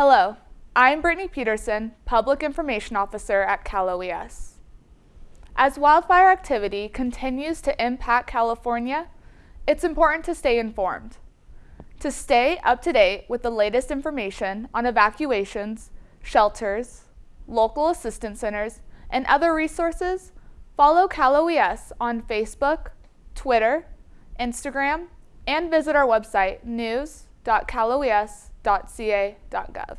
Hello, I'm Brittany Peterson, Public Information Officer at Cal OES. As wildfire activity continues to impact California, it's important to stay informed. To stay up to date with the latest information on evacuations, shelters, local assistance centers, and other resources, follow Cal OES on Facebook, Twitter, Instagram, and visit our website news.caloes.ca.gov.